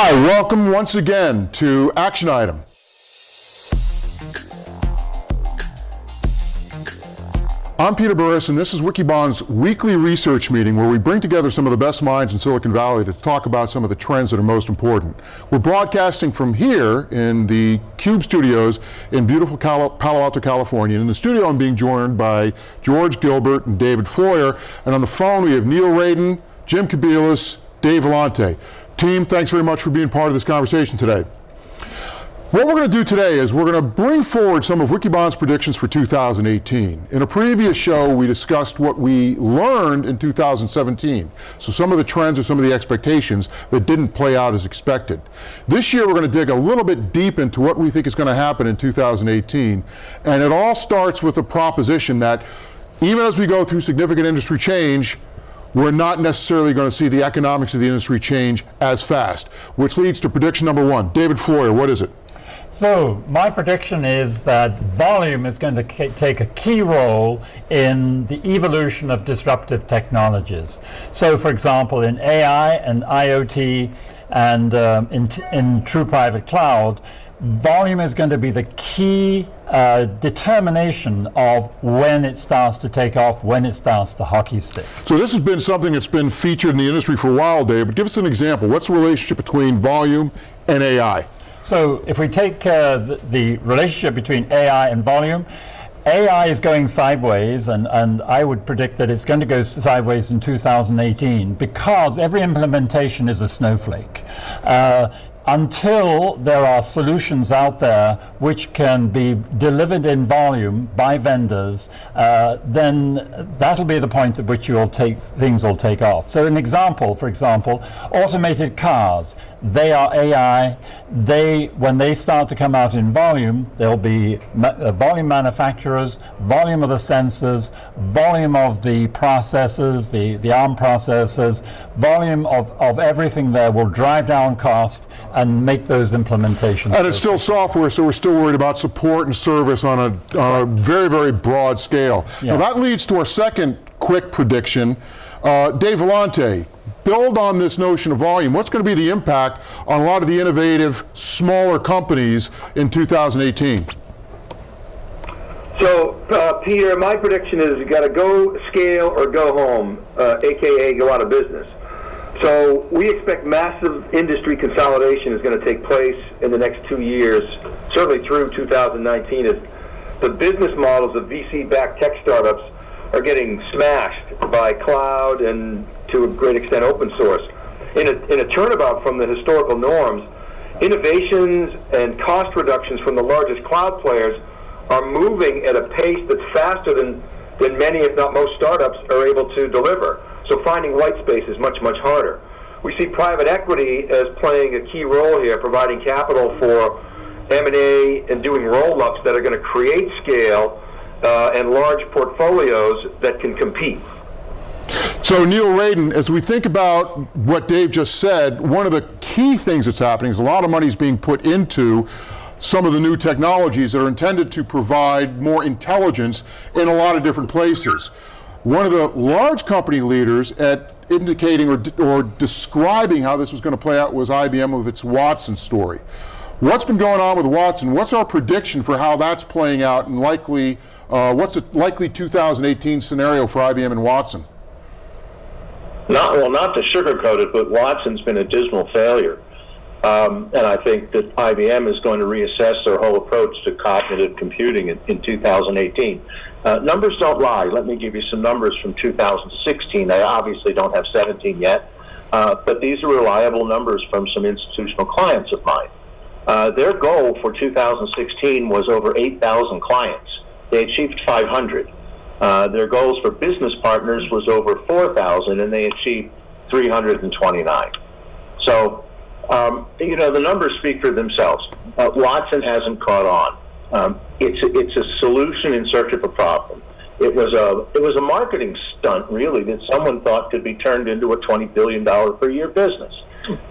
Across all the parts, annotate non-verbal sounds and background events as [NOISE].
Hi, welcome once again to Action Item. I'm Peter Burris, and this is Wikibon's weekly research meeting where we bring together some of the best minds in Silicon Valley to talk about some of the trends that are most important. We're broadcasting from here in the CUBE studios in beautiful Palo Alto, California. In the studio, I'm being joined by George Gilbert and David Floyer, and on the phone we have Neil Raden, Jim Kobielus, Dave Vellante. Team, thanks very much for being part of this conversation today. What we're going to do today is we're going to bring forward some of Wikibon's predictions for 2018. In a previous show, we discussed what we learned in 2017. So some of the trends or some of the expectations that didn't play out as expected. This year, we're going to dig a little bit deep into what we think is going to happen in 2018. And it all starts with the proposition that even as we go through significant industry change, we're not necessarily going to see the economics of the industry change as fast, which leads to prediction number one. David Floyer, what is it? So my prediction is that volume is going to take a key role in the evolution of disruptive technologies. So for example, in AI and IoT and um, in, in true private cloud, volume is going to be the key uh, determination of when it starts to take off, when it starts to hockey stick. So this has been something that's been featured in the industry for a while, Dave, but give us an example. What's the relationship between volume and AI? So if we take uh, the, the, relationship between AI and volume, AI is going sideways, and, and I would predict that it's going to go sideways in 2018 because every implementation is a snowflake. Uh, until there are solutions out there which can be delivered in volume by vendors, uh, then that'll be the point at which you'll take, things will take off. So an example, for example, automated cars, they are AI. They, when they start to come out in volume, there'll be ma uh, volume manufacturers, volume of the sensors, volume of the processors, the, the ARM processors, volume of, of everything there will drive down cost and make those implementations. And it's still software, so we're still worried about support and service on a, on a very, very broad scale. Yeah. Now that leads to our second quick prediction. Uh, Dave Vellante, build on this notion of volume. What's going to be the impact on a lot of the innovative, smaller companies in 2018? So, uh, Peter, my prediction is you got to go scale or go home, uh, aka go out of business. So we expect massive industry consolidation is going to take place in the next two years, certainly through 2019, as the business models of VC-backed tech startups are getting smashed by cloud and to a great extent open source. In a, in a turnabout from the historical norms, innovations and cost reductions from the largest cloud players are moving at a pace that's faster than, than many, if not most, startups are able to deliver. So finding white space is much, much harder. We see private equity as playing a key role here, providing capital for M&A and doing roll-ups that are going to create scale uh, and large portfolios that can compete. So Neil Raden, as we think about what Dave just said, one of the key things that's happening is a lot of money is being put into some of the new technologies that are intended to provide more intelligence in a lot of different places. One of the large company leaders at indicating or, or describing how this was going to play out was IBM with its Watson story. What's been going on with Watson? What's our prediction for how that's playing out and likely, uh, what's a likely 2018 scenario for IBM and Watson? Not, well, not to sugarcoat it, but Watson's been a dismal failure. Um, and I think that IBM is going to reassess their whole approach to cognitive computing in, in 2018. Uh, numbers don't lie. Let me give you some numbers from 2016. I obviously don't have 17 yet, uh, but these are reliable numbers from some institutional clients of mine. Uh, their goal for 2016 was over 8,000 clients. They achieved 500. Uh, their goals for business partners was over 4,000, and they achieved 329. So um, you know, the numbers speak for themselves. Uh, Watson hasn't caught on. Um, it's, a, it's a solution in search of a problem. It was a it was a marketing stunt, really, that someone thought could be turned into a twenty billion dollar per year business.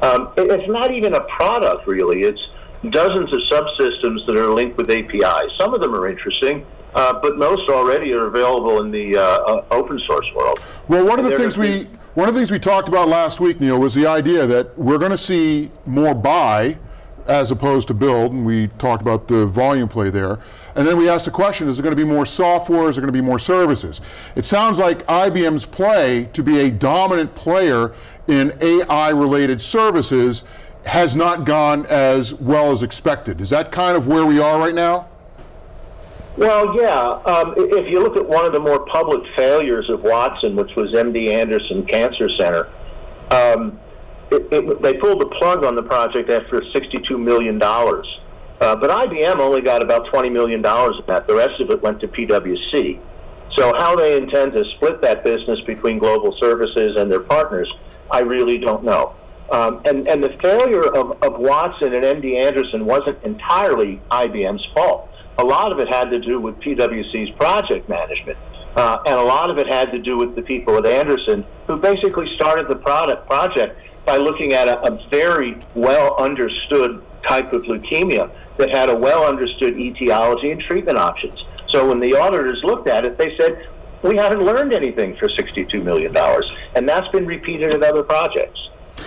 Um, it, it's not even a product, really. It's dozens of subsystems that are linked with APIs. Some of them are interesting, uh, but most already are available in the uh, uh, open source world. Well, one of the things we One of the things we talked about last week, Neil, was the idea that we're going to see more buy as opposed to build, and we talked about the volume play there. And then we asked the question, is there going to be more software, is there going to be more services? It sounds like IBM's play to be a dominant player in AI-related services has not gone as well as expected. Is that kind of where we are right now? Well, yeah. Um, if you look at one of the more public failures of Watson, which was MD Anderson Cancer Center, um, it, it, they pulled the plug on the project after $62 million. Uh, but IBM only got about $20 million of that. The rest of it went to PwC. So how they intend to split that business between global services and their partners, I really don't know. Um, and, and the failure of, of Watson and MD Anderson wasn't entirely IBM's fault. A lot of it had to do with PwC's project management. Uh, and a lot of it had to do with the people at Anderson who basically started the product project by looking at a, a very well understood type of leukemia that had a well understood etiology and treatment options. So when the auditors looked at it, they said, we haven't learned anything for $62 million. And that's been repeated in other projects.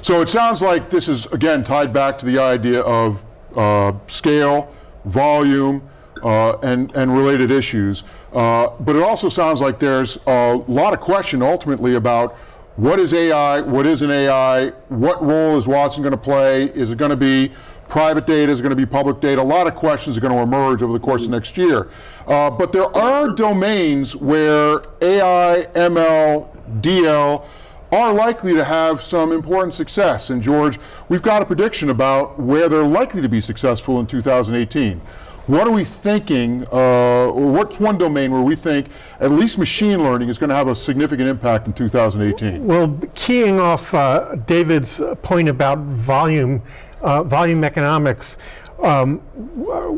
So it sounds like this is, again, tied back to the idea of uh, scale, volume, uh, and, and related issues. Uh, but it also sounds like there's a lot of question ultimately about what is AI, what is an AI, what role is Watson going to play, is it going to be private data, is it going to be public data, a lot of questions are going to emerge over the course of next year. Uh, but there are domains where AI, ML, DL are likely to have some important success. And George, we've got a prediction about where they're likely to be successful in 2018. What are we thinking, uh, or what's one domain where we think at least machine learning is going to have a significant impact in 2018? Well, keying off uh, David's point about volume, uh, volume economics, um,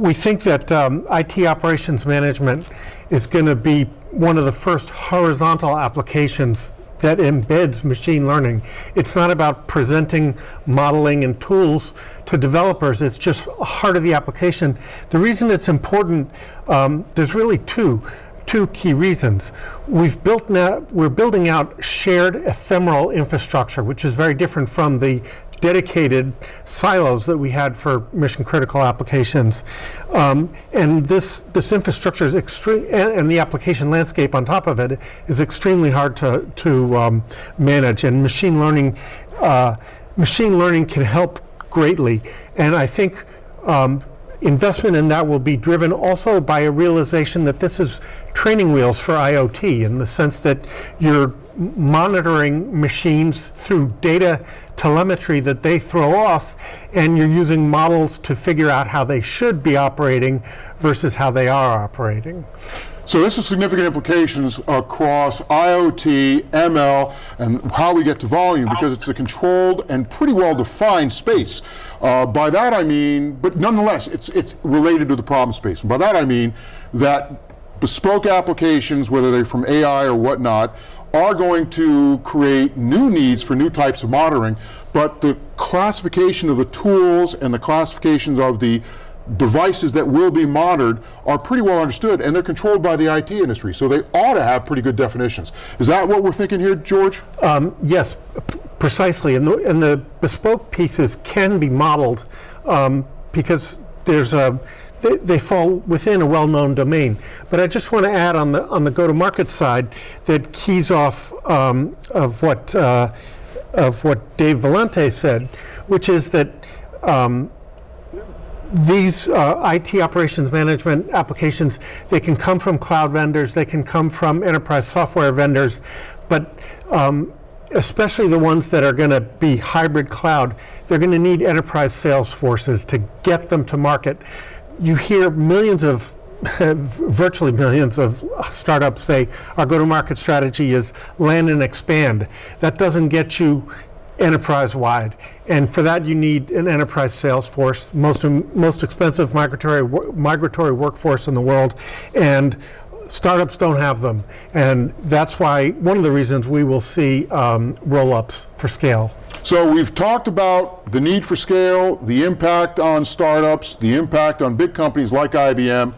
we think that um, IT operations management is going to be one of the first horizontal applications that embeds machine learning. It's not about presenting modeling and tools to developers, it's just heart of the application. The reason it's important, um, there's really two two key reasons. We've built now, we're building out shared ephemeral infrastructure, which is very different from the dedicated silos that we had for mission critical applications. Um, and this, this infrastructure is extreme, and, and, the application landscape on top of it is extremely hard to, to um, manage. And machine learning, uh, machine learning can help greatly. And I think um, investment in that will be driven also by a realization that this is training wheels for IoT in the sense that you're monitoring machines through data telemetry that they throw off and you're using models to figure out how they should be operating versus how they are operating. So this has significant implications across IoT, ML, and how we get to volume because it's a controlled and pretty well defined space. Uh, by that I mean, but nonetheless, it's, it's related to the problem space. And by that I mean that bespoke applications, whether they're from AI or whatnot, are going to create new needs for new types of monitoring, but the classification of the tools and the classifications of the devices that will be monitored are pretty well understood and they're controlled by the IT industry, so they ought to have pretty good definitions. Is that what we're thinking here, George? Um, yes, precisely. And the, and the, bespoke pieces can be modeled um, because there's a they, they, fall within a well-known domain. But I just want to add on the on the go-to-market side that keys off um, of what uh, of what Dave Vellante said, which is that um, these uh, IT operations management applications, they can come from cloud vendors, they can come from enterprise software vendors, but um, especially the ones that are going to be hybrid cloud, they're going to need enterprise sales forces to get them to market. You hear millions of [LAUGHS] virtually millions of startups say our go-to-market strategy is land and expand. That doesn't get you enterprise-wide. And for that, you need an enterprise sales force, most, most expensive migratory, migratory workforce in the world. And startups don't have them. And that's why, one of the reasons we will see um, roll-ups for scale. So we've talked about the need for scale, the impact on startups, the impact on big companies like IBM.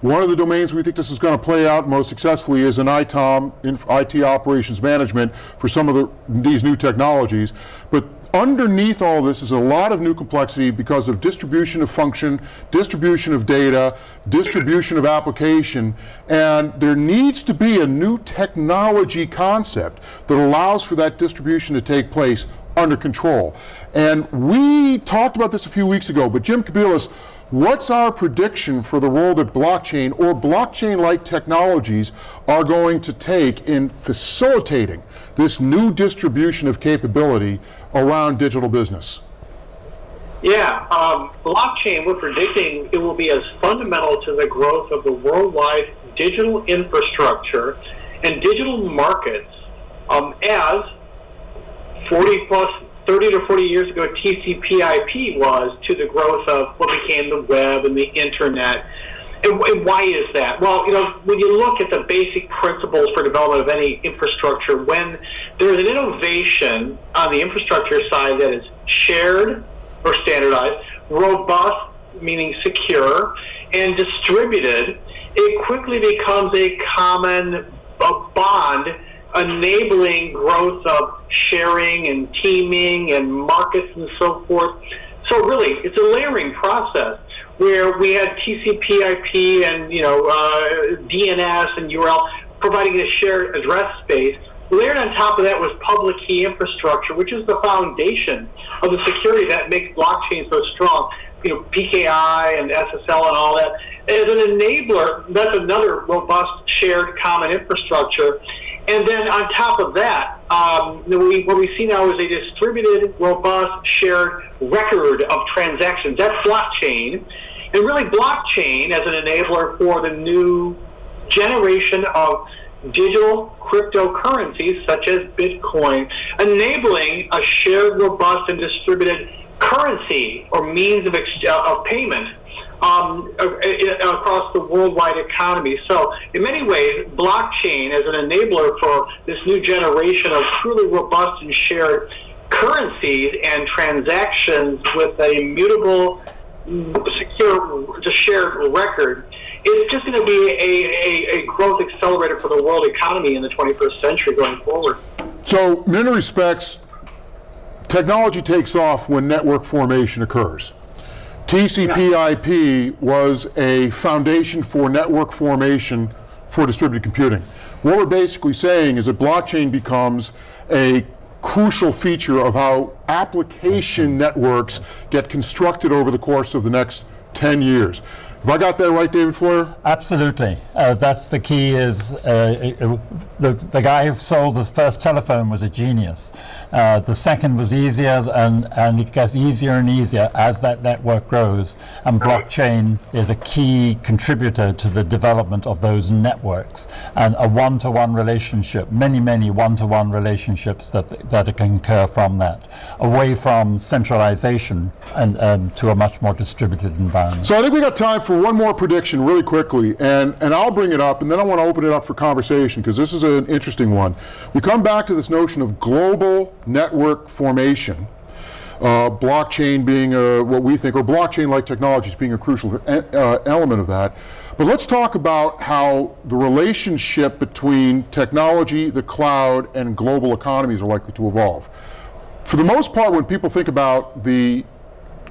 One of the domains we think this is going to play out most successfully is in ITOM, in IT operations management, for some of the, these new technologies. But underneath all this is a lot of new complexity because of distribution of function, distribution of data, distribution of application, and there needs to be a new technology concept that allows for that distribution to take place under control. And we talked about this a few weeks ago, but Jim Kobielus, what's our prediction for the role that blockchain or blockchain-like technologies are going to take in facilitating this new distribution of capability around digital business? Yeah, um, blockchain, we're predicting it will be as fundamental to the growth of the worldwide digital infrastructure and digital markets um, as 40 plus 30 to 40 years ago TCP/IP was to the growth of what became the web and the internet. And, and, why is that? Well, you know, when you look at the basic principles for development of any infrastructure, when there's an innovation on the infrastructure side that is shared or standardized, robust, meaning secure, and distributed, it quickly becomes a common a bond enabling growth of sharing and teaming and markets and so forth. So really, it's a layering process where we had TCP/IP and you know uh, DNS and URL providing a shared address space. Layered on top of that was public key infrastructure, which is the foundation of the security that makes blockchain so strong. You know, PKI and SSL and all that. As an enabler, that's another robust shared common infrastructure. And then on top of that, um, we, what we see now is a distributed, robust, shared record of transactions. That's blockchain. And really, blockchain as an enabler for the new generation of digital cryptocurrencies such as Bitcoin, enabling a shared, robust, and distributed currency or means of, of payment um, across the worldwide economy. So, in many ways, blockchain as an enabler for this new generation of truly robust and shared currencies and transactions with a mutable, secure, shared record it's just going to be a, a, a, growth accelerator for the world economy in the 21st century going forward. So, in many respects, technology takes off when network formation occurs. TCP/IP was a foundation for network formation for distributed computing. What we're basically saying is that blockchain becomes a crucial feature of how application networks get constructed over the course of the next 10 years. Have I got that right, David Floyer? Absolutely. Uh, that's the key is uh, it, it, the, the guy who sold the first telephone was a genius. Uh, the second was easier and, and it gets easier and easier as that network grows. And blockchain is a key contributor to the development of those networks and a one-to-one -one relationship, many, many one-to-one -one relationships that, that can occur from that, away from centralization and um, to a much more distributed environment. So I think we got time for for one more prediction really quickly, and, and I'll bring it up, and then I want to open it up for conversation, because this is an interesting one. We come back to this notion of global network formation, uh, blockchain being a, what we think, or blockchain-like technologies being a crucial uh, element of that. But let's talk about how the relationship between technology, the cloud, and global economies are likely to evolve. For the most part, when people think about the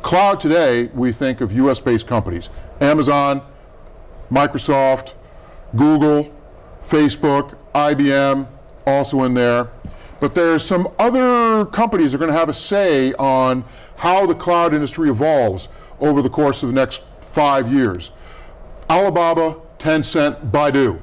cloud today, we think of US-based companies. Amazon, Microsoft, Google, Facebook, IBM, also in there. But there's some other companies that are going to have a say on how the cloud industry evolves over the course of the next five years. Alibaba, Tencent, Baidu.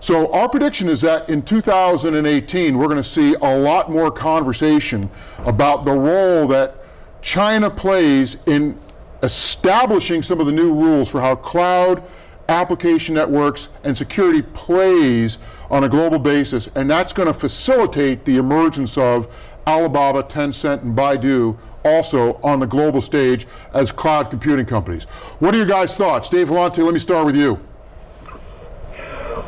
So our prediction is that in 2018, we're going to see a lot more conversation about the role that China plays in establishing some of the new rules for how cloud, application networks, and security plays on a global basis, and that's going to facilitate the emergence of Alibaba, Tencent, and Baidu also on the global stage as cloud computing companies. What are your guys' thoughts? Dave Vellante, let me start with you.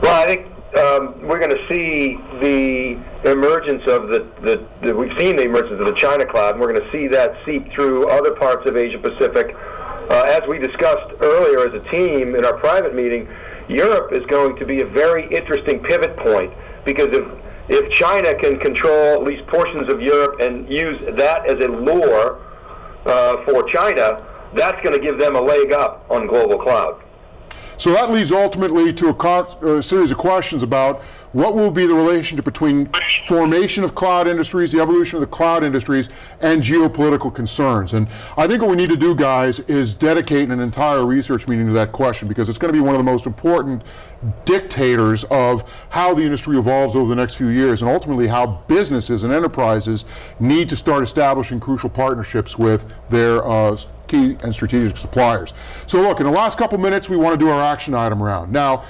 Well, I think um, we're going to see the emergence of the, the, the, we've seen the emergence of the China cloud, and we're going to see that seep through other parts of Asia Pacific. Uh, as we discussed earlier as a team in our private meeting, Europe is going to be a very interesting pivot point because if if China can control at least portions of Europe and use that as a lure uh, for China, that's going to give them a leg up on global cloud. So that leads ultimately to a, a series of questions about what will be the relationship between formation of cloud industries, the evolution of the cloud industries, and geopolitical concerns. And I think what we need to do, guys, is dedicate an entire research meeting to that question because it's going to be one of the most important dictators of how the industry evolves over the next few years and ultimately how businesses and enterprises need to start establishing crucial partnerships with their uh, key and strategic suppliers. So look, in the last couple minutes, we want to do our action item round. Now,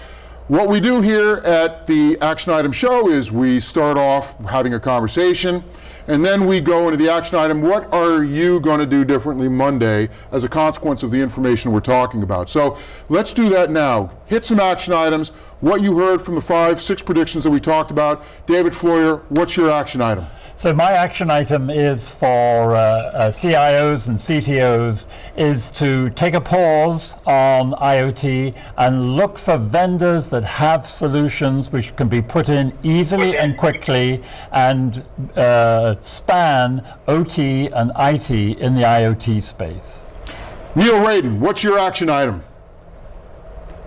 what we do here at the action item show is we start off having a conversation and then we go into the action item. What are you going to do differently Monday as a consequence of the information we're talking about? So let's do that now. Hit some action items. What you heard from the five, six predictions that we talked about. David Floyer, what's your action item? So my action item is for uh, uh, CIOs and CTOs is to take a pause on IoT and look for vendors that have solutions which can be put in easily and quickly and uh, span OT and IT in the IoT space. Neil Raden, what's your action item?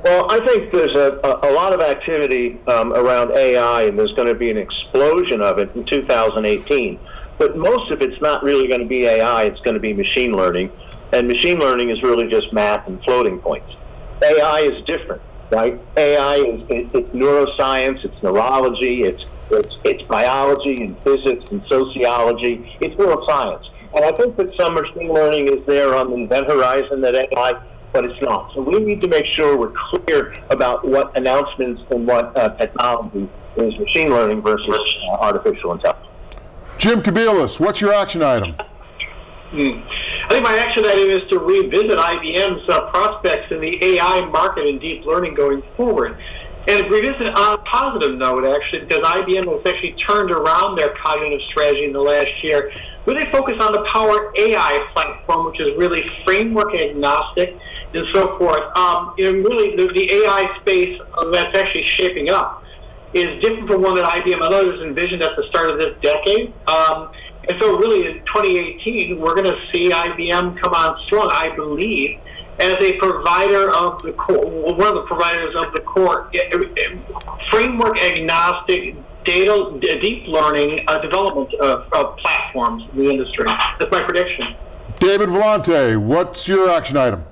Well, I think there's a, a, lot of activity um, around AI, and there's going to be an explosion of it in 2018. But most of it's not really going to be AI, it's going to be machine learning. And machine learning is really just math and floating points. AI is different, right? AI is it, it's neuroscience, it's neurology, it's, it's, it's biology and physics and sociology, it's neuroscience. And I think that some machine learning is there on the event horizon that AI but it's not. So we need to make sure we're clear about what announcements and what uh, technology is machine learning versus uh, artificial intelligence. Jim Kobielus, what's your action item? Hmm. I think my action item is to revisit IBM's uh, prospects in the AI market and deep learning going forward. And revisit on a positive note, actually, because IBM has actually turned around their cognitive strategy in the last year, where they focus on the Power AI platform, which is really framework agnostic and so forth. Um, and really, the, the AI space that's actually shaping up is different from one that IBM and others envisioned at the start of this decade. Um, and so, really, in 2018, we're going to see IBM come on strong, I believe, as a provider of the core, one of the providers of the core eh, eh, framework agnostic data, deep learning uh, development of, of platforms in the industry. That's my prediction. David Vellante, what's your action item?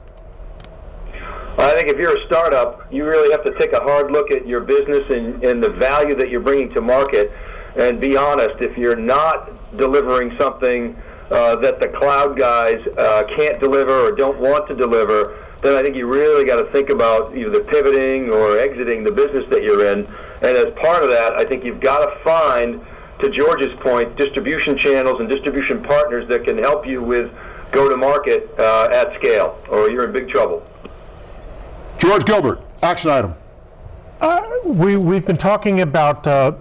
I think if you're a startup, you really have to take a hard look at your business and, and the value that you're bringing to market and be honest. If you're not delivering something uh, that the cloud guys uh, can't deliver or don't want to deliver, then I think you really got to think about either pivoting or exiting the business that you're in. And as part of that, I think you've got to find, to George's point, distribution channels and distribution partners that can help you with go to market uh, at scale, or you're in big trouble. George Gilbert, action item. Uh, we, we've been talking about uh,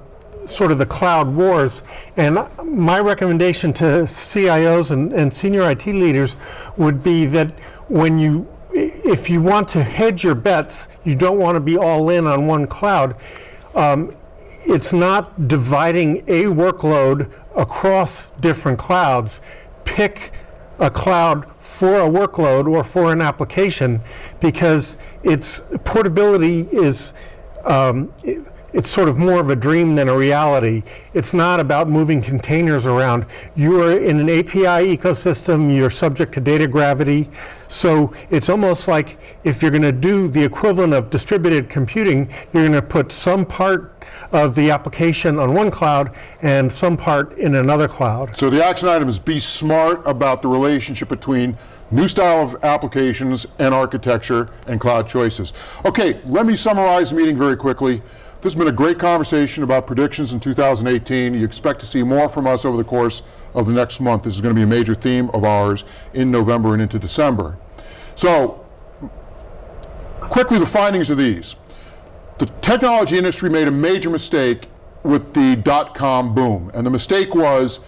sort of the cloud wars, and my recommendation to CIOs and, and senior IT leaders would be that when you, if you want to hedge your bets, you don't want to be all in on one cloud. Um, it's not dividing a workload across different clouds. Pick a cloud for a workload or for an application because its portability is um, it's sort of more of a dream than a reality. It's not about moving containers around. You are in an API ecosystem, you're subject to data gravity. So it's almost like if you're going to do the equivalent of distributed computing, you're going to put some part of the application on one cloud and some part in another cloud. So the action item is be smart about the relationship between new style of applications and architecture and cloud choices. Okay, let me summarize the meeting very quickly. This has been a great conversation about predictions in 2018. You expect to see more from us over the course of the next month. This is going to be a major theme of ours in November and into December. So, quickly, the findings are these. The technology industry made a major mistake with the dot-com boom, and the mistake was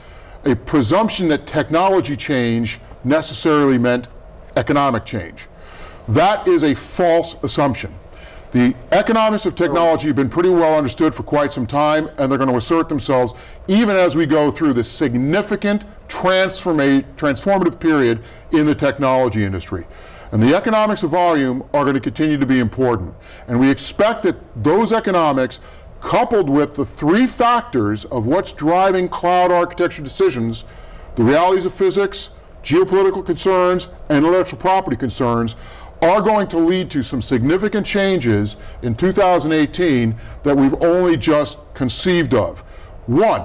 a presumption that technology change necessarily meant economic change. That is a false assumption. The economics of technology have been pretty well understood for quite some time, and they're going to assert themselves even as we go through this significant transformative period in the technology industry. And the economics of volume are going to continue to be important. And we expect that those economics, coupled with the three factors of what's driving cloud architecture decisions, the realities of physics, geopolitical concerns, and intellectual property concerns, are going to lead to some significant changes in 2018 that we've only just conceived of. One,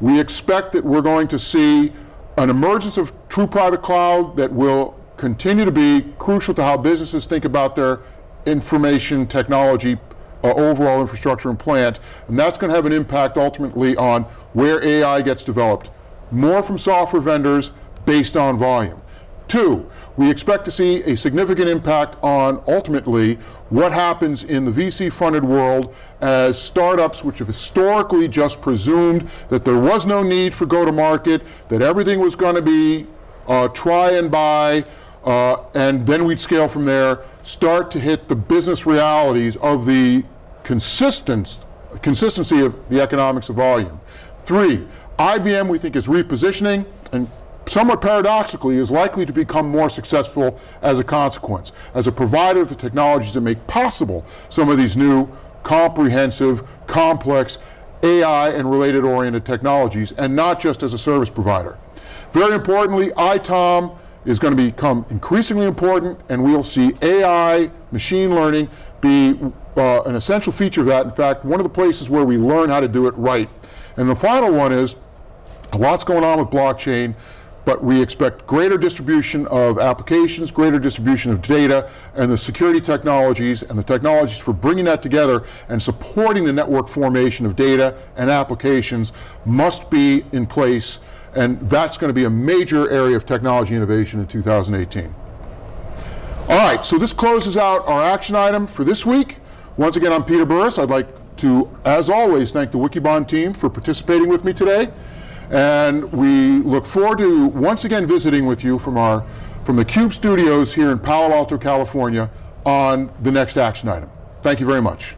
we expect that we're going to see an emergence of true private cloud that will continue to be crucial to how businesses think about their information technology uh, overall infrastructure and plant, and that's going to have an impact ultimately on where AI gets developed. More from software vendors based on volume. Two, we expect to see a significant impact on ultimately what happens in the VC funded world as startups, which have historically just presumed that there was no need for go to market, that everything was going to be uh, try and buy, uh, and then we'd scale from there, start to hit the business realities of the consistency of the economics of volume. Three, IBM we think is repositioning and somewhat paradoxically, is likely to become more successful as a consequence, as a provider of the technologies that make possible some of these new, comprehensive, complex AI and related oriented technologies, and not just as a service provider. Very importantly, ITOM is going to become increasingly important, and we'll see AI, machine learning, be uh, an essential feature of that. In fact, one of the places where we learn how to do it right. And the final one is, a lot's going on with blockchain but we expect greater distribution of applications, greater distribution of data, and the security technologies and the technologies for bringing that together and supporting the network formation of data and applications must be in place, and that's going to be a major area of technology innovation in 2018. All right, so this closes out our action item for this week. Once again, I'm Peter Burris. I'd like to, as always, thank the Wikibon team for participating with me today. And we look forward to once again visiting with you from our from the Cube studios here in Palo Alto, California on the next action item. Thank you very much.